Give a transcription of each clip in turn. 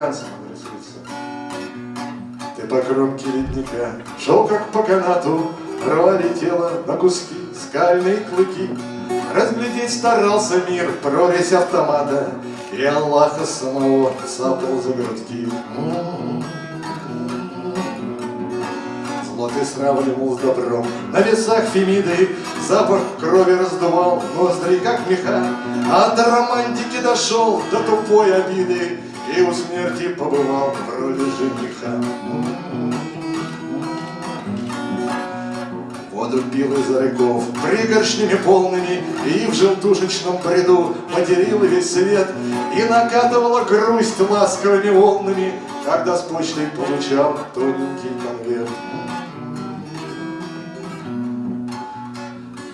адресуется. Ты по кромке ледника шел как по канату, тело на куски, скальные клыки. Разглядеть старался мир, прорезь автомата, И Аллаха самого цапал за грудки. Зло ты сравнивал с добром, на весах Фемиды Запах крови раздувал ноздри, как меха, А до романтики дошел, до тупой обиды, И у смерти побывал в роли жениха. Воду пил из рыков пригоршнями полными И в желтушечном бреду материл весь свет И накатывала грусть ласковыми волнами Когда с почтой получал тоненький конверт.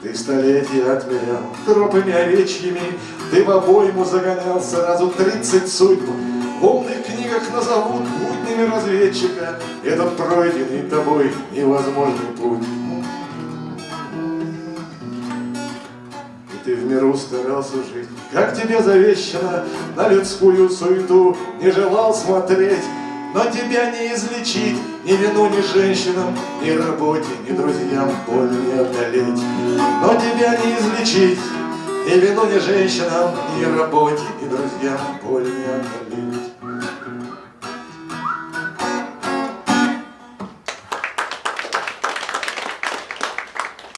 Ты столетия отмерял тропами овечьими, Ты в обойму загонял сразу тридцать судьб. Умных книгах назовут буднями разведчика Этот пройденный тобой невозможный путь. ты в миру старался жить, Как тебе завещано, на людскую суету Не желал смотреть, но тебя не излечить Ни вину, ни женщинам, ни работе, ни друзьям боль не одолеть. Но тебя не излечить, ни вину, ни женщинам, ни работе, ни друзьям боль не одолеть.